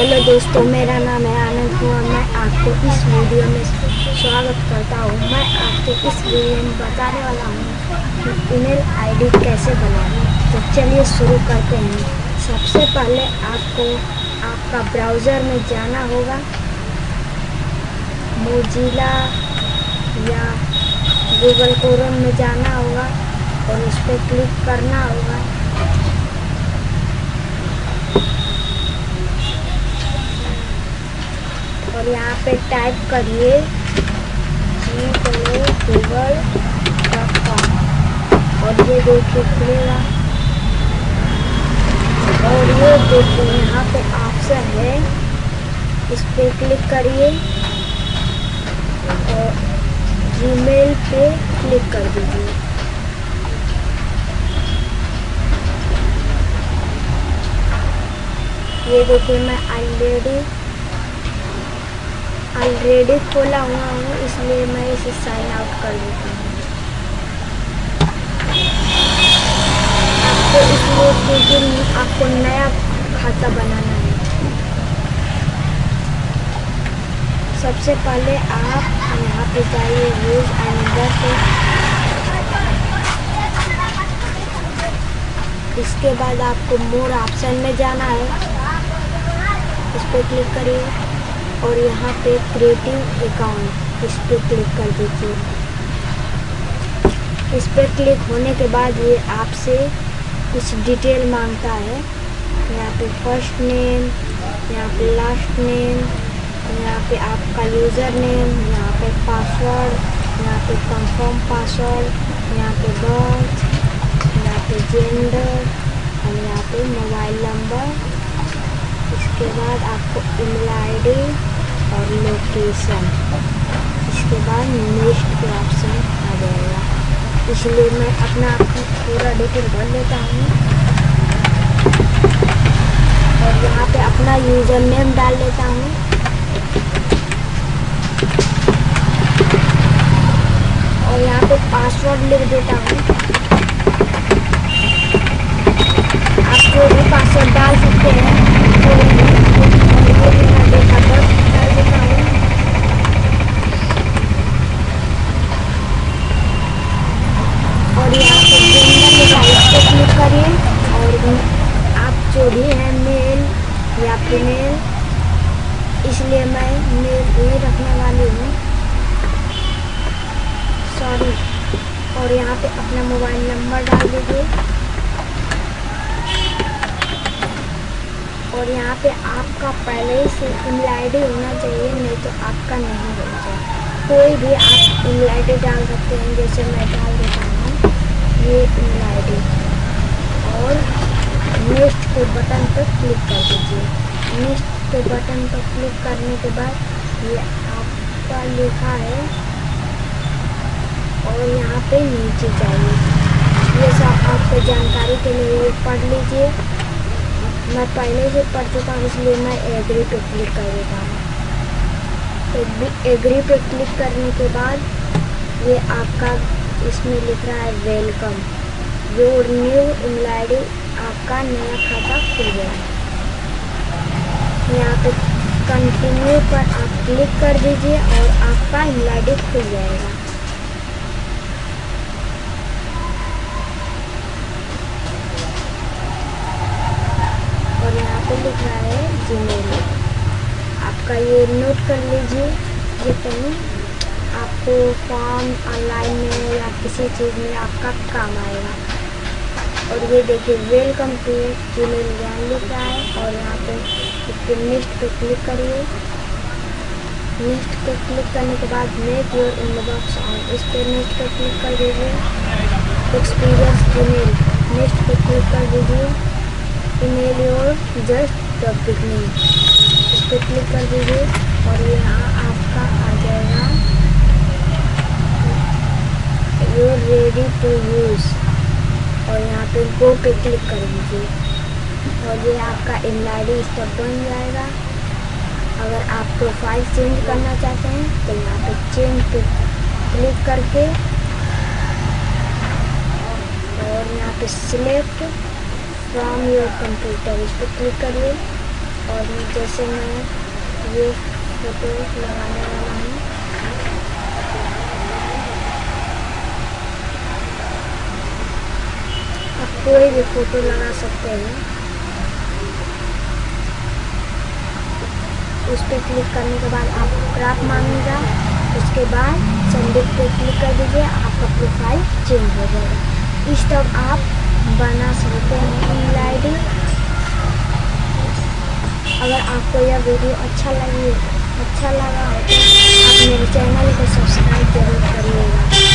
Hello दोस्तों, मेरा नाम है आनंद कुमार मैं आपको इस वीडियो में स्वागत करता हूँ। मैं आपको इस वीडियो में बताने वाला हूँ कि ईमेल आईडी कैसे बनाएँ। तो चलिए शुरू करते हैं। सबसे पहले आपको आपका ब्राउज़र में जाना होगा। मोजिला या गूगल क्रोम में जाना होगा और उस पर क्लिक करना होगा। और यहाँ पे टाइप करिए गूगल डॉट कॉम और ये देखिए खुलेगा और ये देखिए, यहाँ पे ऑप्शन है। इस पर क्लिक करिए और जीमेल पे क्लिक कर दीजिए। ये देखिए, मैं ऑलरेडी ऑलरेडी खोला हुआ हूँ, इसलिए मैं इसे साइन आउट कर देती हूँ। आपको इसलिए क्योंकि आपको नया खाता बनाना है। सबसे पहले आप यहाँ पे जाइए यूज़ एंडर इसके बाद आपको मोर ऑप्शन में जाना है। इस पर क्लिक करिए। और यहाँ पे क्रिएटिव अकाउंट इस पर क्लिक कर दीजिए। इस पर क्लिक होने के बाद ये आपसे कुछ डिटेल माँगता है। यहाँ पे फ़र्स्ट नेम यहाँ पे लास्ट नेम यहाँ पे आपका यूज़र नेम यहाँ पे पासवर्ड यहाँ पे कंफर्म पासवर्ड यहाँ पे बर्थ यहाँ पे जेंडर और यहाँ पे मोबाइल नंबर इसके बाद आपको ईमेल आईडी और लोकेशन इसके बाद नेक्स्ट के ऑप्शन आ जाएगा इसलिए मैं अपना आपको पूरा डिटेल भर लेता हूँ और यहाँ पे अपना यूज़र नेम डाल लेता हूँ और यहाँ पे पासवर्ड लिख देता हूँ आप जो भी पासवर्ड डाल सकते हैं और यहाँ पे जेंडर पे क्लिक करिए और आप जो भी हैं मेल या फीमेल, इसलिए मैं मेल ही रखने वाली हूँ। सॉरी और यहाँ पे अपना मोबाइल नंबर डाल दीजिए। और यहाँ पे आपका पहले से ईमेल आईडी होना चाहिए, नहीं तो आपका नहीं होना चाहिए। कोई भी आप ईमेल आईडी डाल सकते हैं, जैसे मैं डाल देता हूँ, ये ईमेल आईडी और नेक्स्ट के बटन पर क्लिक कर दीजिए। नेक्स्ट के बटन पर क्लिक करने के बाद ये आपका लिखा है और यहाँ पे नीचे चाहिए ये सब आपको जानकारी के लिए पढ़ लीजिए। मैं पहले से पढ़ चुका हूँ, इसलिए मैं एग्री पे क्लिक कर देता हूँ एग्री पे क्लिक करने के बाद ये आपका इसमें लिख रहा है वेलकम योर न्यू आई आपका नया खाता खुल गया यहाँ पे कंटिन्यू पर आप क्लिक कर दीजिए और आपका आई खुल जाएगा। और यहाँ पे लिख रहा है जीमेल आपका ये नोट कर लीजिए, ये कहीं आपको फॉर्म ऑनलाइन में या किसी चीज़ में आपका काम आएगा। और ये देखिए वेलकम टू जीमेल ज्ञान लिख है और यहाँ पे इसके नेक्स्ट पे क्लिक करिए। नेक्स्ट पे क्लिक करने के बाद मेक योर इनबॉक्स ऑन इस पर नेक्स्ट पे क्लिक कर दीजिए। एक्सपीरियंस ईमेल नेक्स्ट पे क्लिक कर दीजिए। Email your just the beginning इस पर क्लिक कर दीजिए और यहाँ आपका आ जाएगा। यूर रेडी टू यूज़ और यहाँ पे गो पे क्लिक कर दीजिए और ये आपका डी तब बन जाएगा। अगर आप प्रोफ़ाइल चेंज करना चाहते हैं तो यहाँ पे चेंज पे क्लिक करके और यहाँ पे सिलेक्ट फ्रॉम योर कंप्यूटर इस पर क्लिक करिए। और जैसे मैं ये फ़ोटो लगाने वाला हूँ आप कोई भी फ़ोटो लगा सकते हैं। उस पर क्लिक करने के बाद आपको क्राफ्ट मांगेगा। उसके बाद सबमिट पे क्लिक कर दीजिए, आपका प्रोफ़ाइल चेंज हो जाएगा। इस तब आप बना सकते हैं ईमेल आईडी अगर आपको यह वीडियो अच्छा लगे अच्छा लगा हो तो आप मेरे चैनल को सब्सक्राइब ज़रूर करिएगा।